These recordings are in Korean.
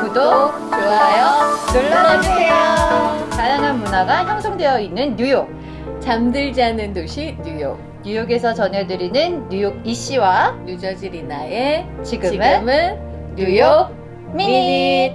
구독, 좋아요 눌러주세요. 다양한 문화가 형성되어 있는 뉴욕. 잠들지 않는 도시 뉴욕. 뉴욕에서 전해드리는 뉴욕 이씨와 뉴저지 리나의 지금은, 지금은 뉴욕 미닛.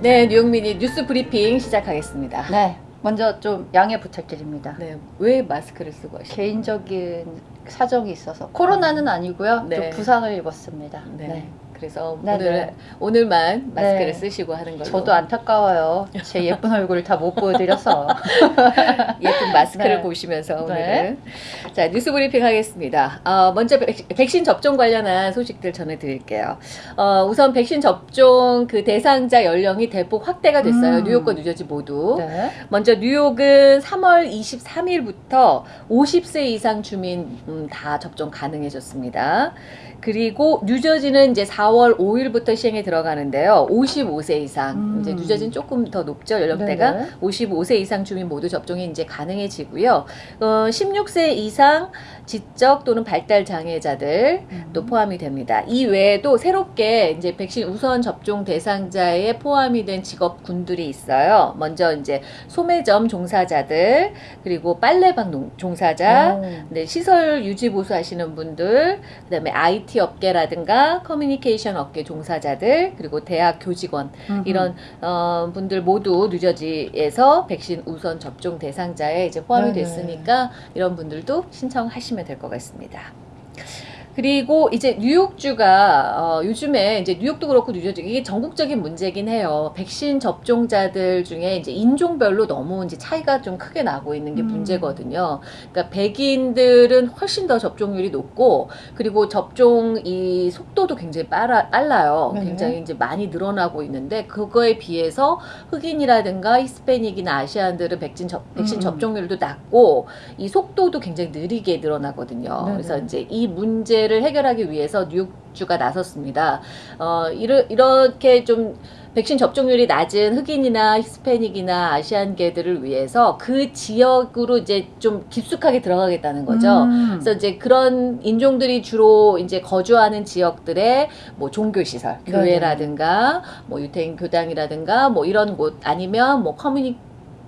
네 뉴욕 미니 뉴스 브리핑 시작하겠습니다. 네, 먼저 좀 양해 부탁드립니다. 네, 왜 마스크를 쓰고 하시죠? 개인적인 사정이 있어서 코로나는 아니고요. 네. 좀 부상을 입었습니다. 네. 네. 그래서 네, 오늘 네. 오늘만 마스크를 네. 쓰시고 하는 걸로. 저도 안타까워요. 제 예쁜 얼굴을 다 못 보여드려서. 예쁜 마스크를 네. 보시면서 네. 오늘은 자 뉴스 브리핑 하겠습니다. 어, 먼저 백- 백신 접종 관련한 소식들 전해드릴게요. 어, 우선 백신 접종 그 대상자 연령이 대폭 확대가 됐어요. 음. 뉴욕과 뉴저지 모두. 네. 먼저 뉴욕은 3월 23일부터 50세 이상 주민 음, 다 접종 가능해졌습니다. 그리고 뉴저지는 이제 4월 5일부터 시행에 들어가는데요. 55세 이상 음. 이제 뉴저지는 조금 더 높죠 연령대가 네네. 55세 이상 주민 모두 접종이 이제 가능해지고요. 어, 16세 이상 지적 또는 발달 장애자들 음. 또 포함이 됩니다. 이 외에도 새롭게 이제 백신 우선 접종 대상자에 포함이 된 직업군들이 있어요. 먼저 이제 소매점 종사자들, 그리고 빨래방 농- 종사자, 오. 네, 시설 유지 보수하시는 분들, 그다음에 IT 업계라든가 커뮤니케이션 업계 종사자들, 그리고 대학 교직원 음흠. 이런 어, 분들 모두 뉴저지에서 백신 우선 접종 대상자에 이제 포함이 네네. 됐으니까 이런 분들도 신청하시면 될 것 같습니다. 그리고 이제 뉴욕주가 어, 요즘에 이제 뉴욕도 그렇고 뉴저지 이게 전국적인 문제긴 해요. 백신 접종자들 중에 이제 인종별로 너무 이제 차이가 좀 크게 나고 있는 게 음. 문제거든요. 그러니까 백인들은 훨씬 더 접종률이 높고 그리고 접종 이 속도도 굉장히 빨라, 빨라요. 네네. 굉장히 이제 많이 늘어나고 있는데 그거에 비해서 흑인이라든가 히스패닉이나 아시안들은 백신 접, 백신 음. 접종률도 낮고 이 속도도 굉장히 느리게 늘어나거든요. 네네. 그래서 이제 이 문제 를 해결하기 위해서 뉴욕주가 나섰습니다. 어, 이르, 이렇게 좀 백신 접종률이 낮은 흑인이나 히스패닉이나 아시안계들을 위해서 그 지역으로 이제 좀 깊숙하게 들어가겠다는 거죠. 음. 그래서 이제 그런 인종들이 주로 이제 거주하는 지역들의 뭐 종교 시설, 네네. 교회라든가 뭐 유태인 교당이라든가 뭐 이런 곳 아니면 뭐 커뮤니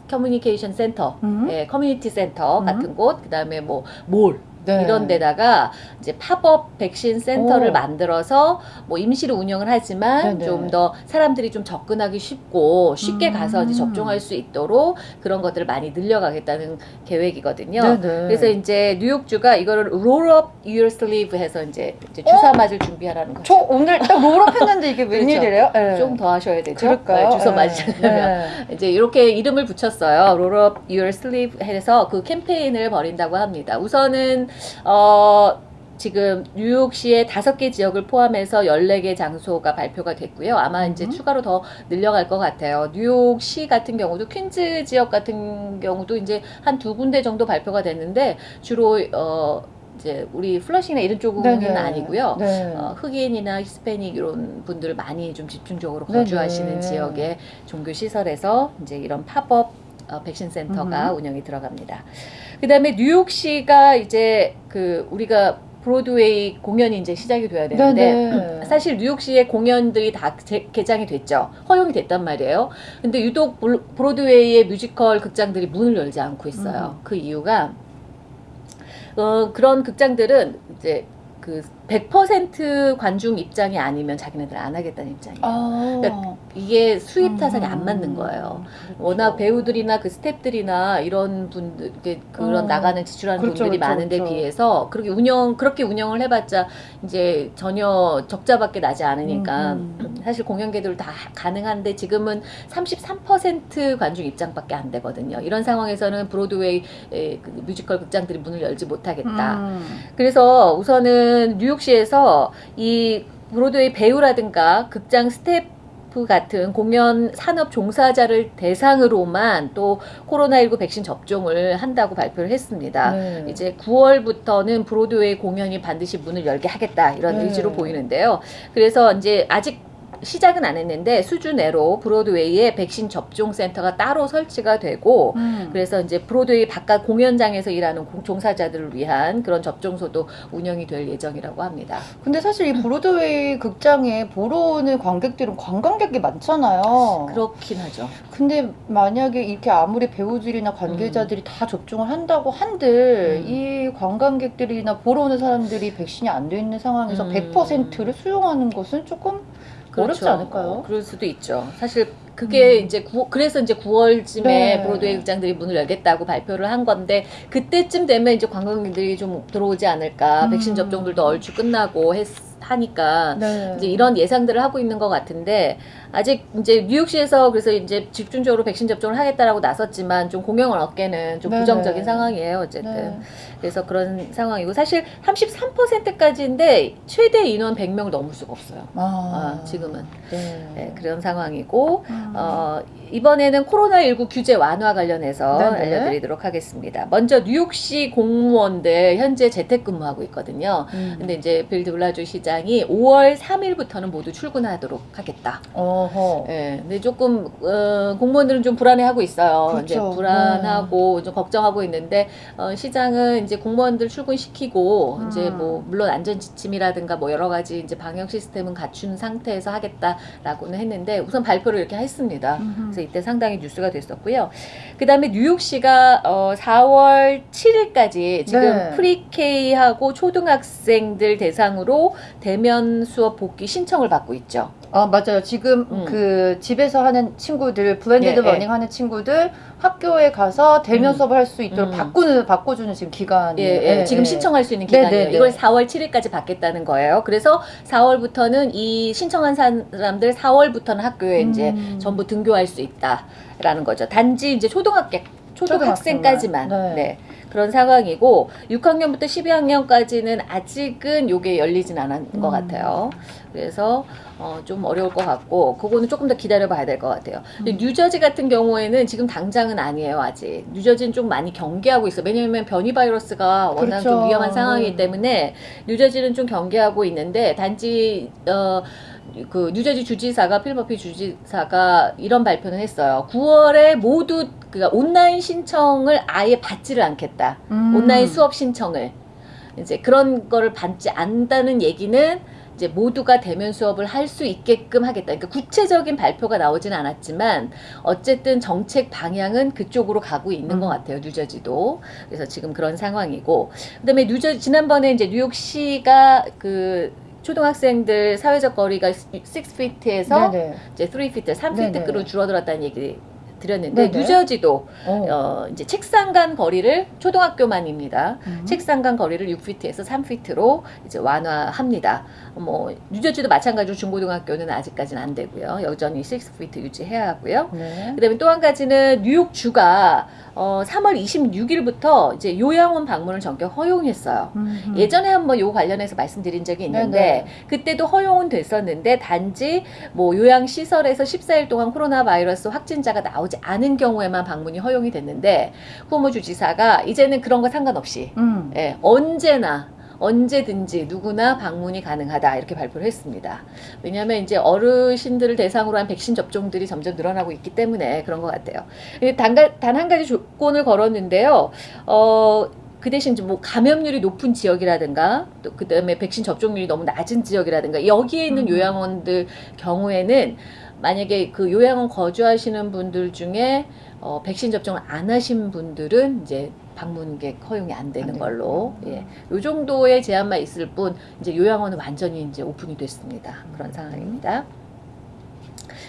커뮤니케이션 센터, 음. 예, 커뮤니티 센터 음. 같은 곳, 그다음에 뭐 몰, 네. 이런 데다가 이제 팝업 백신 센터를 오. 만들어서 뭐 임시로 운영을 하지만 네네. 좀더 사람들이 좀 접근하기 쉽고 쉽게 음. 가서 이제 접종할 수 있도록 그런 것들을 많이 늘려가겠다는 계획이거든요. 네네. 그래서 이제 뉴욕주가 이거를 roll up your sleeve 해서 이제, 이제 주사 어? 맞을 준비하라는 거죠. 저 오늘 딱 roll up 했는데 이게 그렇죠. 웬일이래요? 네. 좀더 하셔야 되죠. 그럴까요? 네, 주사 네. 맞으려면. 네. 이제 이렇게 이름을 붙였어요. Roll up your sleeve 해서 그 캠페인을 벌인다고 합니다. 우선은 어 지금 뉴욕시의 다섯 개 지역을 포함해서 14개 장소가 발표가 됐고요. 아마 이제 음. 추가로 더 늘려갈 것 같아요. 뉴욕시 같은 경우도 퀸즈 지역 같은 경우도 이제 한 두 군데 정도 발표가 됐는데 주로 어 이제 우리 플러싱이나 이런 쪽은 네네. 아니고요. 네. 어, 흑인이나 히스패닉 이런 분들 많이 좀 집중적으로 네네. 거주하시는 지역의 종교 시설에서 이제 이런 팝업 어, 백신 센터가 음흠. 운영이 들어갑니다. 그 다음에 뉴욕시가 이제 그 우리가 브로드웨이 공연이 이제 시작이 돼야 되는데 네네. 사실 뉴욕시의 공연들이 다 제- 개장이 됐죠. 허용이 됐단 말이에요. 근데 유독 블- 브로드웨이의 뮤지컬 극장들이 문을 열지 않고 있어요. 음. 그 이유가 어, 그런 극장들은 이제 그 100% 관중 입장이 아니면 자기네들 안 하겠다는 입장이에요. 아. 그러니까 이게 수지 타산이 안 음. 맞는 거예요. 그렇죠. 워낙 배우들이나 그 스탭들이나 이런 분들 그런 어. 나가는 지출하는 그렇죠, 분들이 그렇죠, 많은데 그렇죠. 비해서 그렇게 운영 그렇게 운영을 해봤자 이제 전혀 적자밖에 나지 않으니까 음, 사실 공연계들 다 가능한데 지금은 33% 관중 입장밖에 안 되거든요. 이런 상황에서는 브로드웨이 에, 그 뮤지컬 극장들이 문을 열지 못하겠다. 음. 그래서 우선은 뉴욕시에서 이 브로드웨이 배우라든가 극장 스태프 같은 공연 산업 종사자를 대상으로만 또 코로나19 백신 접종을 한다고 발표를 했습니다. 네. 이제 9월부터는 브로드웨이 공연이 반드시 문을 열게 하겠다 이런 네. 의지로 보이는데요. 그래서 이제 아직 시작은 안 했는데 수주 내로 브로드웨이에 백신 접종 센터가 따로 설치가 되고 음. 그래서 이제 브로드웨이 바깥 공연장에서 일하는 공- 종사자들을 위한 그런 접종소도 운영이 될 예정이라고 합니다. 근데 사실 이 브로드웨이 극장에 보러 오는 관객들은 관광객이 많잖아요. 그렇긴 하죠. 근데 만약에 이렇게 아무리 배우들이나 관계자들이 다 접종을 한다고 한들 음. 이 관광객들이나 보러 오는 사람들이 백신이 안 돼 있는 상황에서 음. 100%를 수용하는 것은 조금 어렵지 않을까요? 어, 그럴 수도 있죠. 사실 그게 음. 이제 구, 그래서 이제 9월쯤에 네. 브로드웨이 극장들이 문을 열겠다고 발표를 한 건데 그때쯤 되면 이제 관광객들이 좀 들어오지 않을까. 음. 백신 접종들도 얼추 끝나고 했, 하니까 네. 이제 이런 예상들을 하고 있는 것 같은데 아직 이제 뉴욕시에서 그래서 이제 집중적으로 백신 접종을 하겠다라고 나섰지만 좀 공영을 얻게는 좀 네네. 부정적인 상황이에요 어쨌든 네. 그래서 그런 상황이고 사실 33%까지인데 최대 인원 100명을 넘을 수가 없어요 아, 아, 지금은 네. 네, 그런 상황이고 음. 어, 이번에는 코로나19 규제 완화 관련해서 네네. 알려드리도록 하겠습니다. 먼저 뉴욕시 공무원들 현재 재택근무하고 있거든요. 음. 근데 이제 빌 드 블라주 시장이 5월 3일부터는 모두 출근하도록 하겠다. 어 허. 예, 근데 조금 어, 공무원들은 좀 불안해하고 있어요. 이제 그렇죠. 불안하고 좀 걱정하고 있는데 어, 시장은 이제 공무원들 출근시키고 음. 이제 뭐 물론 안전 지침이라든가 뭐 여러 가지 이제 방역 시스템은 갖춘 상태에서 하겠다라고는 했는데 우선 발표를 이렇게 했습니다. 음흠. 그래서 이때 상당히 뉴스가 됐었고요. 그 다음에 뉴욕시가 어, 4월 7일까지 지금 네. 프리케이하고 초등학생들 대상으로 대면 수업 복귀 신청을 받고 있죠. 아 맞아요. 지금 음. 그 집에서 하는 친구들 blended 예, 예. learning 하는 친구들 학교에 가서 대면 음. 수업을 할 수 있도록 음. 바꾸는 바꿔주는 지금 기간이에요. 예, 예, 지금 신청할 수 있는 네, 기간이에요. 네, 네. 이걸 4월 7일까지 받겠다는 거예요. 그래서 4월부터는 이 신청한 사람들 4월부터는 학교에 이제 음. 전부 등교할 수 있다라는 거죠. 단지 이제 초등학교 초등학생까지만 초등학생만. 네. 그런 상황이고 6학년부터 12학년까지는 아직은 요게 열리진 않은 것 음. 같아요. 그래서 어, 좀 어려울 것 같고 그거는 조금 더 기다려 봐야 될 것 같아요. 근데 음. 뉴저지 같은 경우에는 지금 당장은 아니에요 아직. 뉴저지는 좀 많이 경계하고 있어. 요 왜냐하면 변이 바이러스가 워낙 그렇죠. 좀 위험한 상황이기 네. 때문에 뉴저지는 좀 경계하고 있는데 단지 어. 그 뉴저지 주지사가 필버피 주지사가 이런 발표는 했어요. 9월에 모두 그 온라인 신청을 아예 받지를 않겠다. 음. 온라인 수업 신청을 이제 그런 거를 받지 않는다는 얘기는 이제 모두가 대면 수업을 할 수 있게끔 하겠다. 그러니까 구체적인 발표가 나오진 않았지만 어쨌든 정책 방향은 그쪽으로 가고 있는 음. 것 같아요. 뉴저지도. 그래서 지금 그런 상황이고 그다음에 뉴저 지난번에 이제 뉴욕시가 그 초등학생들 사회적 거리가 6feet에서 네네. 이제 3feet, 네네. 3feet로 줄어들었다는 얘기 드렸는데 네네. 뉴저지도 어. 어, 이제 책상 간 거리를 초등학교만입니다. 음. 책상 간 거리를 6피트에서 3피트로 이제 완화합니다. 뭐 뉴저지도 마찬가지로 중고등학교는 아직까지는 안 되고요. 여전히 6피트 유지해야 하고요. 네. 그다음에 또 한 가지는 뉴욕 주가 어, 3월 26일부터 이제 요양원 방문을 전격 허용했어요. 음흠. 예전에 한번 요 관련해서 말씀드린 적이 있는데 네네. 그때도 허용은 됐었는데 단지 뭐 요양 시설에서 14일 동안 코로나 바이러스 확진자가 나오지 않은 경우에만 방문이 허용이 됐는데 후모 주지사가 이제는 그런 거 상관없이 음. 예, 언제나 언제든지 누구나 방문이 가능하다 이렇게 발표를 했습니다. 왜냐하면 이제 어르신들을 대상으로 한 백신 접종들이 점점 늘어나고 있기 때문에 그런 것 같아요. 단 한 가지 조건을 걸었는데요. 어, 그 대신 이제 뭐 감염률이 높은 지역이라든가 또 그다음에 백신 접종률이 너무 낮은 지역이라든가 여기에 있는 음. 요양원들 경우에는 만약에 그 요양원 거주하시는 분들 중에 어, 백신 접종을 안 하신 분들은 이제 방문객 허용이 안 되는 안 걸로 되는구나. 예. 요 정도의 제한만 있을 뿐 이제 요양원은 완전히 이제 오픈이 됐습니다. 그런 상황입니다.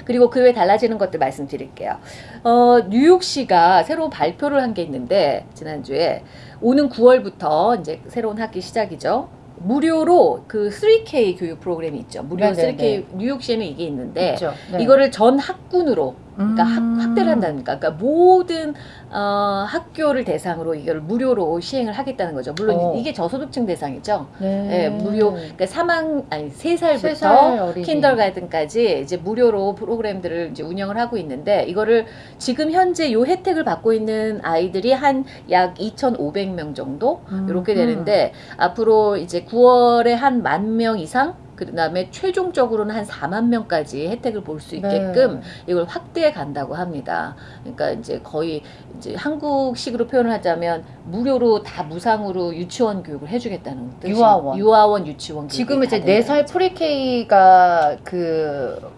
그리고 그 외에 달라지는 것들 말씀드릴게요. 어, 뉴욕시가 새로 발표를 한 게 있는데 지난주에 오는 9월부터 이제 새로운 학기 시작이죠. 무료로 그 3K 교육 프로그램이 있죠. 무료 네네네. 3K 뉴욕시에는 이게 있는데 있죠. 네. 이거를 전 학군으로 그러니까 음. 학, 확대를 한다니까. 그러니까 모든 어, 학교를 대상으로 이걸 무료로 시행을 하겠다는 거죠. 물론 어. 이게 저소득층 대상이죠. 네. 예, 무료. 그러니까 3학 아니 3살부터 세살 어린이. 킨더가든까지 이제 무료로 프로그램들을 이제 운영을 하고 있는데 이거를 지금 현재 요 혜택을 받고 있는 아이들이 한 약 2,500명 정도 음. 이렇게 되는데 앞으로 이제 9월에 한 만 명 이상 그다음에 최종적으로는 한 4만 명까지 혜택을 볼 수 있게끔 네. 이걸 확대해 간다고 합니다. 그러니까 이제 거의 이제 한국식으로 표현을 하자면 무료로 다 무상으로 유치원 교육을 해주겠다는 뜻이 유아원. 유아원 유치원 지금 이제 다네 된다는 살 거죠. 프리케이가 그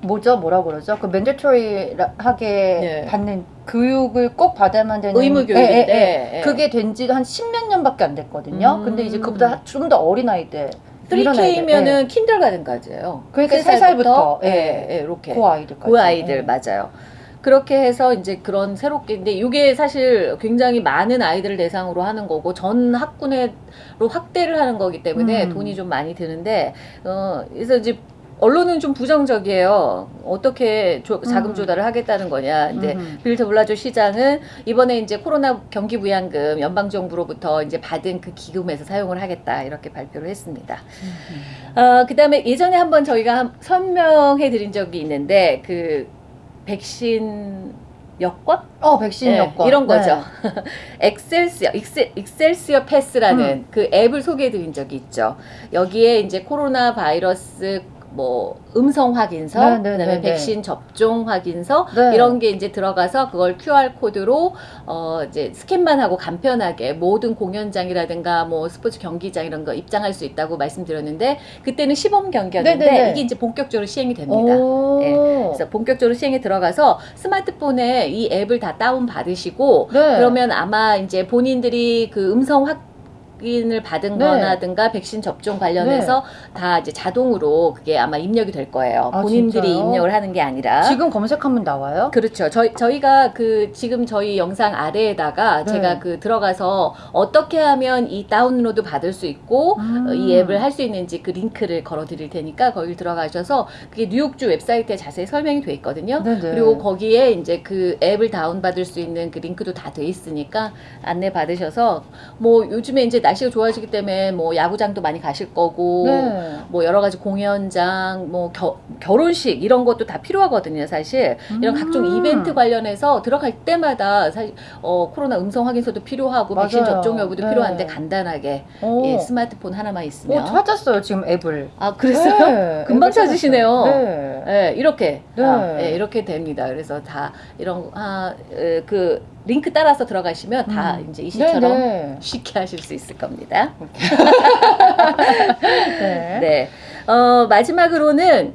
뭐죠 뭐라 그러죠 그 맨데토리하게 네. 받는 교육을 꼭 받아야만 되는 의무 예, 교육인데 예, 예. 예. 그게 된 지도 한 십몇 년밖에 안 됐거든요. 음. 근데 이제 그보다 좀 더 어린 아이들, 3K면은 킨들가든까지예요. 그러니까 세세 살부터, 예, 예. 예, 이렇게. 그 아이들까지 그 아이들 예. 맞아요. 그렇게 해서 이제 그런 새롭게 근데 이게 사실 굉장히 많은 아이들을 대상으로 하는 거고 전 학군으로 확대를 하는 거기 때문에 음. 돈이 좀 많이 드는데 어 그래서 이제 언론은 좀 부정적이에요. 어떻게 조- 자금 음. 조달을 하겠다는 거냐. 근데 음흠. 빌 더블라조 시장은 이번에 이제 코로나 경기 부양금 연방 정부로부터 이제 받은 그 기금에서 사용을 하겠다 이렇게 발표를 했습니다. 음흠. 어, 그다음에 예전에 한번 저희가 한- 설명해 드린 적이 있는데 그 백신 여권 어 백신 예, 여권 이런 거죠. 네. 엑셀시어 익셀, 익셀시어 패스라는 음. 그 앱을 소개해 드린 적이 있죠. 여기에 이제 코로나 바이러스 뭐 음성 확인서, 네, 네, 그다음에 네, 네. 백신 접종 확인서 네. 이런 게 이제 들어가서 그걸 QR 코드로 어 이제 스캔만 하고 간편하게 모든 공연장이라든가 뭐 스포츠 경기장 이런 거 입장할 수 있다고 말씀드렸는데 그때는 시범 경기였는데 네, 네, 네. 이게 이제 본격적으로 시행이 됩니다. 오. 예. 그래서 본격적으로 시행에 들어가서 스마트폰에 이 앱을 다 다운 받으시고 네. 그러면 아마 이제 본인들이 그 음성 확 인을 받은 네. 거나든가 백신 접종 관련해서 다 이제 자동으로 그게 아마 입력이 될 거예요. 아, 본인들이 진짜요? 입력을 하는 게 아니라. 지금 검색하면 나와요? 그렇죠. 저희 저희가 그 지금 저희 영상 아래에다가 네. 제가 그 들어가서 어떻게 하면 이 다운로드 받을 수 있고 음. 어, 이 앱을 할 수 있는지 그 링크를 걸어 드릴 테니까 거기 들어가셔서 그게 뉴욕주 웹사이트에 자세히 설명이 돼 있거든요. 네네. 그리고 거기에 이제 그 앱을 다운 받을 수 있는 그 링크도 다 돼 있으니까 안내 받으셔서 뭐 요즘에 이제 날씨가 좋아지기 때문에 뭐 야구장도 많이 가실 거고 네. 뭐 여러 가지 공연장 뭐 겨, 결혼식 이런 것도 다 필요하거든요 사실 이런 음. 각종 이벤트 관련해서 들어갈 때마다 사실 어, 코로나 음성 확인서도 필요하고 백신 맞아요. 접종 여부도 네. 필요한데 간단하게 오. 예, 스마트폰 하나만 있으면 오, 찾았어요 지금 앱을. 아 그랬어요? 네, 금방 찾으시네요. 네. 예, 이렇게 네. 아, 예, 이렇게 됩니다. 그래서 다 이런 아, 에, 그 링크 따라서 들어가시면 다 음. 이제 이 시처럼 네네. 쉽게 하실 수 있을 겁니다. 네. 네. 어, 마지막으로는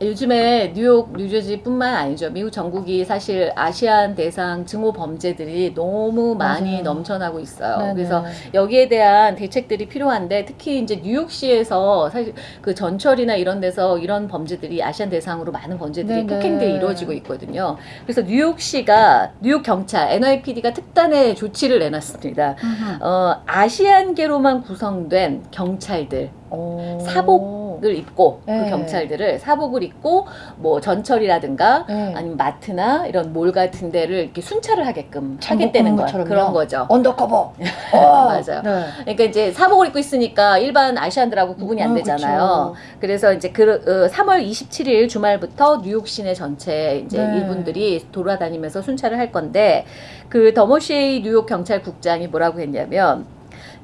요즘에 뉴욕, 뉴저지뿐만 아니죠. 미국 전국이 사실 아시안 대상 증오 범죄들이 너무 많이 맞아요. 넘쳐나고 있어요. 네네. 그래서 여기에 대한 대책들이 필요한데 특히 이제 뉴욕시에서 사실 그 전철이나 이런 데서 이런 범죄들이 아시안 대상으로 많은 범죄들이. 폭행들이 이루어지고 있거든요. 그래서 뉴욕시가 뉴욕 경찰 NYPD가 특단의 조치를 내놨습니다. 음흠. 어, 아시안계로만 구성된 경찰들 오. 사복 을 입고 네. 그 경찰들을 사복을 입고 뭐 전철이라든가 네. 아니면 마트나 이런 몰 같은 데를 이렇게 순찰을 하게끔 잠복 하겠다는 거? 그런 거죠. undercover. 어. 맞아요. 네. 그러니까 이제 사복을 입고 있으니까 일반 아시안들하고 구분이 안 어, 되잖아요. 그쵸. 그래서 이제 그 어, 3월 27일 주말부터 뉴욕 시내 전체 이제 네. 이분들이 돌아다니면서 순찰을 할 건데 그 더머쉐이 뉴욕 경찰국장이 뭐라고 했냐면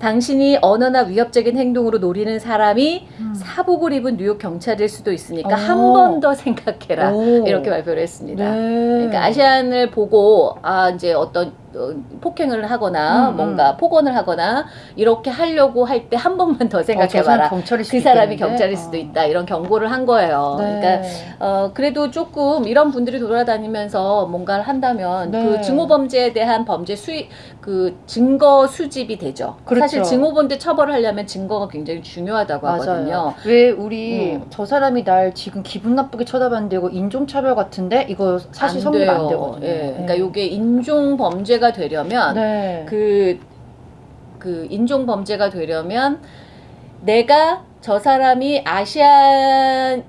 당신이 언어나 위협적인 행동으로 노리는 사람이 음. 사복을 입은 뉴욕 경찰일 수도 있으니까 오. 한번 더 생각해라 오. 이렇게 발표를 했습니다. 네. 그러니까 아시안을 보고 아 이제 어떤 어, 폭행을 하거나 음, 음. 뭔가 폭언을 하거나 이렇게 하려고 할 때 한 번만 더 어, 생각해봐라. 수도 그 사람이? 경찰일 수도 어. 있다 이런 경고를 한 거예요. 네. 그러니까 어 그래도 조금 이런 분들이 돌아다니면서 뭔가를 한다면 네. 그 증오 범죄에 대한 범죄 수익 그 증거 수집이 되죠. 그렇죠. 사실 증오 범죄 처벌을 하려면 증거가 굉장히 중요하다고 하거든요. 맞아요. 왜 우리 음. 저 사람이 날 지금 기분 나쁘게 쳐다봤는데 이거 인종차별 같은데 이거 사실 성립 안 되거든요. 예. 그러니까 요게 인종 범죄 가 되려면 네. 그, 그 인종 범죄가 되려면 내가 저 사람이 아시안이기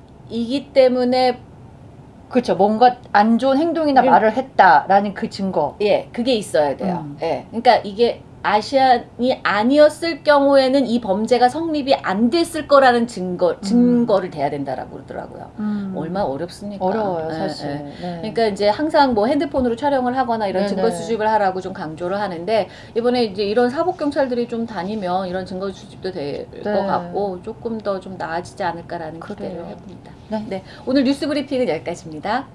때문에 그렇죠. 뭔가 안 좋은 행동이나 음. 말을 했다라는 그 증거. 예, 그게 있어야 돼요. 음. 예. 그러니까 이게 아시안이 아니었을 경우에는 이 범죄가 성립이 안 됐을 거라는 증거 증거를 대야 된다라고 그러더라고요. 음. 얼마나 어렵습니까? 어려워요, 예, 사실. 예. 네. 그러니까 이제 항상 뭐 핸드폰으로 촬영을 하거나 이런 네네. 증거 수집을 하라고 좀 강조를 하는데 이번에 이제 이런 사복 경찰들이 좀 다니면 이런 증거 수집도 될것 네. 같고 조금 더 좀 나아지지 않을까라는 기대를 그래요. 해봅니다. 네. 오늘 뉴스 브리핑은 여기까지입니다.